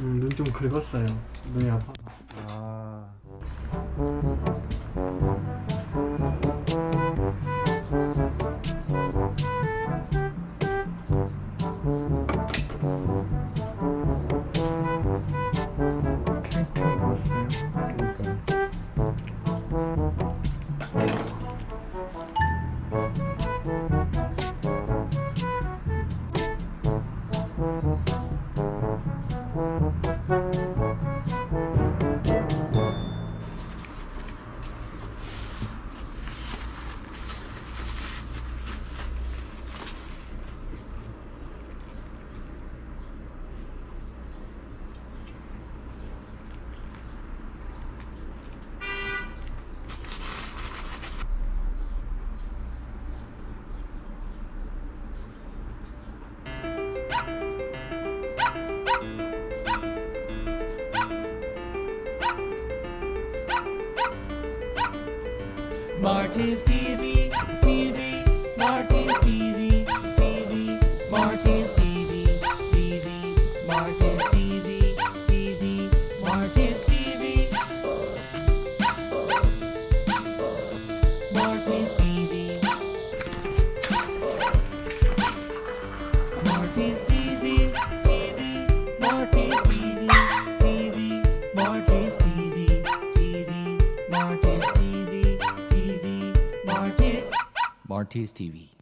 음, 눈 좀 긁었어요. 눈이 아파. 아. 캔캔 봤어요. Marty's TV, TV, Marty's TV, TV, Marty's TV, TV, Marty's TV, TV, Marty's TV, Marty's TV, Marty's TV, TV, Marty's TV, TV, Marty's TV, Marty's Marty's TV.